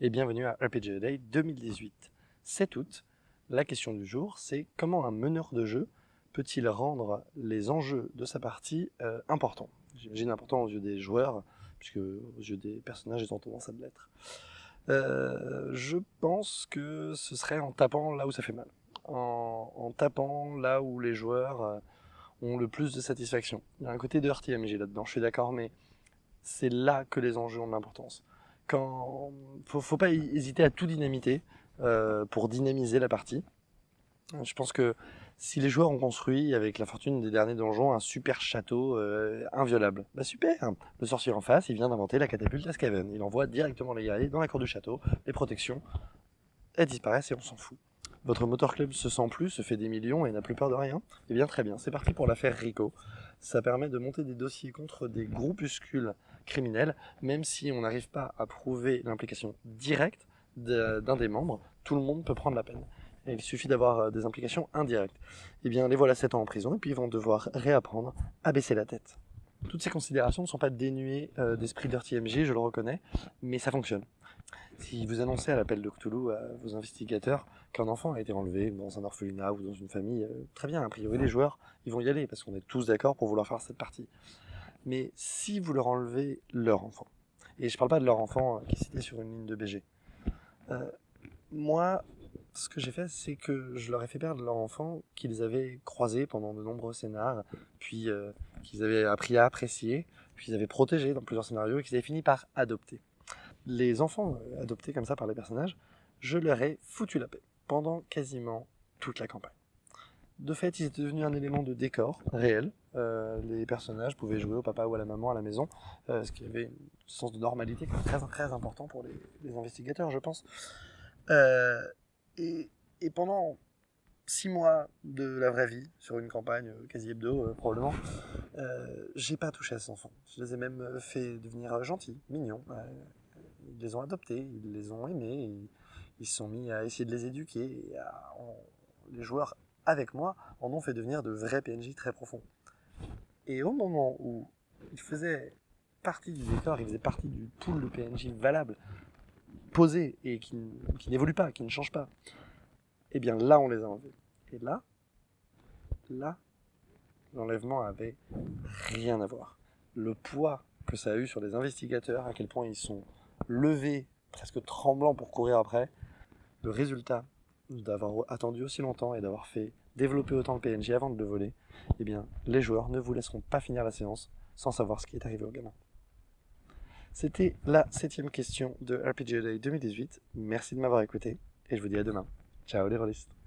et bienvenue à RPG Day 2018. 7 août, la question du jour c'est comment un meneur de jeu peut-il rendre les enjeux de sa partie euh, importants? J'imagine importants aux yeux des joueurs, puisque aux yeux des personnages ils ont tendance à l'être. Euh, je pense que ce serait en tapant là où ça fait mal. En, tapant là où les joueurs euh, ont le plus de satisfaction. Il y a un côté de RTMG là-dedans, je suis d'accord, mais c'est là que les enjeux ont de l'importance. Quand faut, faut pas hésiter à tout dynamiter euh, pour dynamiser la partie. Je pense que si les joueurs ont construit avec la fortune des derniers donjons un super château euh, inviolable, bah super Le sorcier en face, il vient d'inventer la catapulte à Skaven. Il envoie directement les guerriers dans la cour du château, les protections, elles disparaissent et on s'en fout. Votre motor club se sent plus, se fait des millions et n'a plus peur de rien Eh bien très bien, c'est parti pour l'affaire Rico. Ça permet de monter des dossiers contre des groupuscules criminels, même si on n'arrive pas à prouver l'implication directe d'un des membres, tout le monde peut prendre la peine. Et il suffit d'avoir euh, des implications indirectes. Eh bien, les voilà 7 ans en prison, et puis ils vont devoir réapprendre à baisser la tête. Toutes ces considérations ne sont pas dénuées euh, d'esprit MG, je le reconnais, mais ça fonctionne. Si vous annoncez à l'appel de Cthulhu à vos investigateurs qu'un enfant a été enlevé dans un orphelinat ou dans une famille, euh, très bien, a priori les joueurs, ils vont y aller, parce qu'on est tous d'accord pour vouloir faire cette partie. Mais si vous leur enlevez leur enfant, et je parle pas de leur enfant qui est cité sur une ligne de BG, moi, ce que j'ai fait, c'est que je leur ai fait perdre leur enfant qu'ils avaient croisé pendant de nombreux scénars, puis euh, qu'ils avaient appris à apprécier, puis qu'ils avaient protégé dans plusieurs scénarios et qu'ils avaient fini par adopter. Les enfants euh, adoptés comme ça par les personnages, je leur ai foutu la paix pendant quasiment toute la campagne. De fait, ils étaient devenus un élément de décor réel. Euh, les personnages pouvaient jouer au papa ou à la maman à la maison, ce qui avait un sens de normalité très, très important pour les, investigateurs, je pense. Et, pendant six mois de la vraie vie, sur une campagne euh, quasi hebdo euh, probablement, euh, j'ai pas touché à ces enfants. Je les ai même fait devenir gentils, mignons. ils les ont adoptés, ils les ont aimés, ils, se sont mis à essayer de les éduquer. Les joueurs avec moi en ont fait devenir de vrais PNJ très profonds. Et au moment où ils faisaient partie du décor, ils faisaient partie du pool de PNJ valable, posé et qui, qui n'évolue pas, qui ne change pas, eh bien là on les a enlevés. Et là, là, l'enlèvement avait rien à voir. Le poids que ça a eu sur les investigateurs, à quel point ils sont levés, presque tremblants pour courir après, le résultat d'avoir attendu aussi longtemps et d'avoir fait développer autant de PNJ avant de le voler, eh bien, les joueurs ne vous laisseront pas finir la séance sans savoir ce qui est arrivé au gamin. C'était la septième question de RPG Day 2018. Merci de m'avoir écouté et je vous dis à demain. Ciao les rôlistes